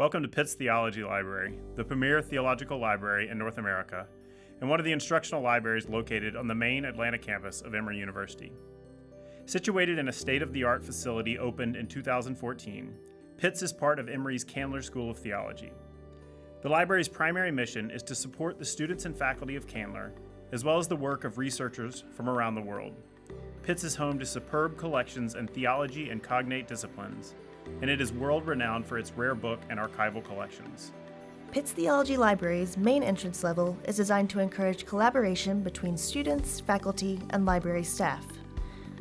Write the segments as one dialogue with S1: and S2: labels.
S1: Welcome to Pitts Theology Library, the premier theological library in North America, and one of the instructional libraries located on the main Atlanta campus of Emory University. Situated in a state of the art facility opened in 2014, Pitts is part of Emory's Candler School of Theology. The library's primary mission is to support the students and faculty of Candler, as well as the work of researchers from around the world. Pitts is home to superb collections in theology and cognate disciplines, and it is world renowned for its rare book and archival collections.
S2: Pitts Theology Library's main entrance level is designed to encourage collaboration between students, faculty, and library staff.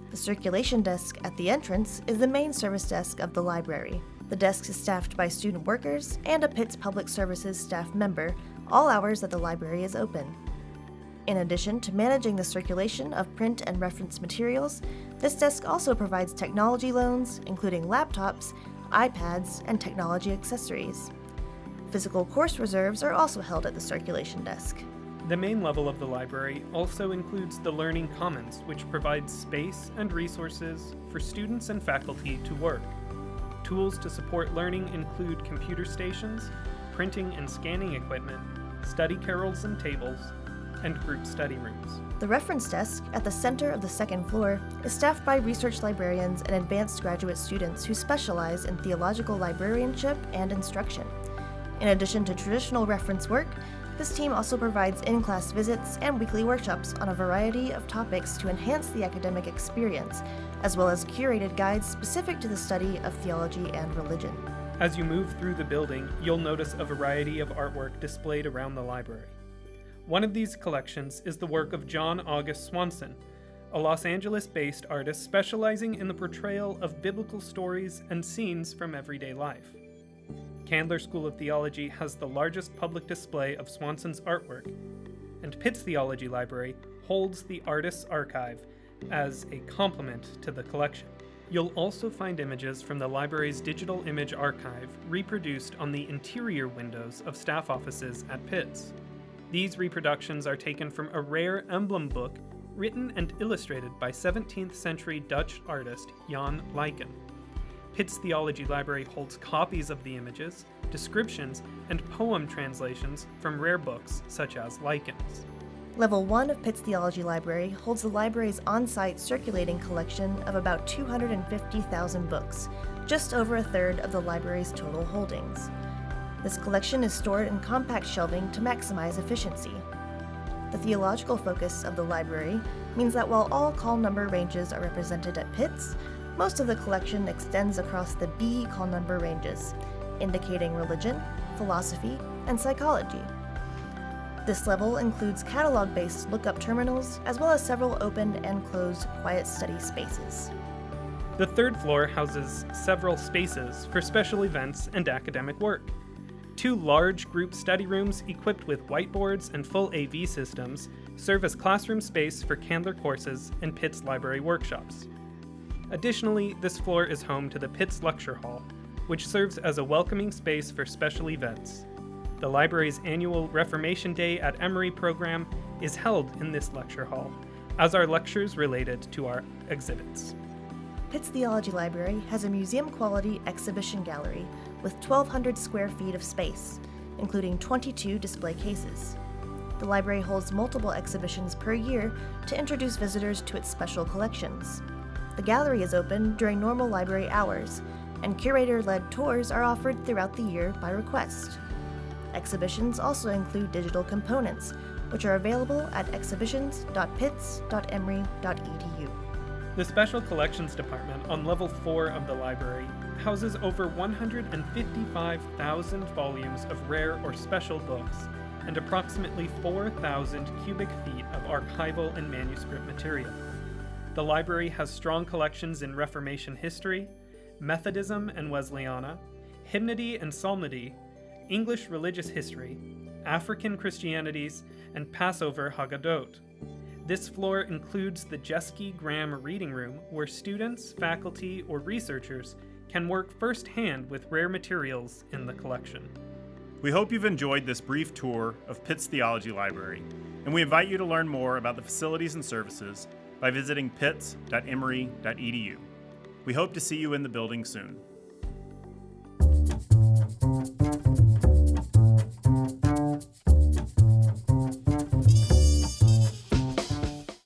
S2: The circulation desk at the entrance is the main service desk of the library. The desk is staffed by student workers and a Pitts Public Services staff member, all hours that the library is open. In addition to managing the circulation of print and reference materials, this desk also provides technology loans, including laptops, iPads, and technology accessories. Physical course reserves are also held at the circulation desk.
S3: The main level of the library also includes the Learning Commons, which provides space and resources for students and faculty to work. Tools to support learning include computer stations, printing and scanning equipment, study carrels and tables, and group study rooms.
S2: The reference desk, at the center of the second floor, is staffed by research librarians and advanced graduate students who specialize in theological librarianship and instruction. In addition to traditional reference work, this team also provides in-class visits and weekly workshops on a variety of topics to enhance the academic experience, as well as curated guides specific to the study of theology and religion.
S3: As you move through the building, you'll notice a variety of artwork displayed around the library. One of these collections is the work of John August Swanson, a Los Angeles based artist specializing in the portrayal of biblical stories and scenes from everyday life. Candler School of Theology has the largest public display of Swanson's artwork, and Pitts Theology Library holds the Artist's Archive as a complement to the collection. You'll also find images from the library's digital image archive reproduced on the interior windows of staff offices at Pitts. These reproductions are taken from a rare emblem book written and illustrated by 17th century Dutch artist Jan Luyken. Pitts Theology Library holds copies of the images, descriptions, and poem translations from rare books such as Luyken's.
S2: Level 1 of Pitts Theology Library holds the library's on-site circulating collection of about 250,000 books, just over a third of the library's total holdings. This collection is stored in compact shelving to maximize efficiency. The theological focus of the library means that while all call number ranges are represented at Pitts, most of the collection extends across the B call number ranges, indicating religion, philosophy, and psychology. This level includes catalog-based lookup terminals, as well as several open and closed quiet study spaces.
S3: The third floor houses several spaces for special events and academic work. Two large group study rooms equipped with whiteboards and full AV systems serve as classroom space for Candler courses and Pitts library workshops. Additionally, this floor is home to the Pitts Lecture Hall, which serves as a welcoming space for special events. The library's annual Reformation Day at Emory program is held in this lecture hall, as are lectures related to our exhibits.
S2: Pitts Theology Library has a museum-quality exhibition gallery with 1,200 square feet of space, including 22 display cases. The library holds multiple exhibitions per year to introduce visitors to its special collections. The gallery is open during normal library hours, and curator-led tours are offered throughout the year by request. Exhibitions also include digital components, which are available at exhibitions.pitts.emory.edu.
S3: The Special Collections Department on level 4 of the library houses over 155,000 volumes of rare or special books and approximately 4,000 cubic feet of archival and manuscript material. The library has strong collections in Reformation history, Methodism and Wesleyana, hymnody and psalmody, English religious history, African Christianities, and Passover Haggadot. This floor includes the Jeske Graham Reading Room, where students, faculty, or researchers can work firsthand with rare materials in the collection.
S1: We hope you've enjoyed this brief tour of Pitts Theology Library, and we invite you to learn more about the facilities and services by visiting pitts.emory.edu. We hope to see you in the building soon.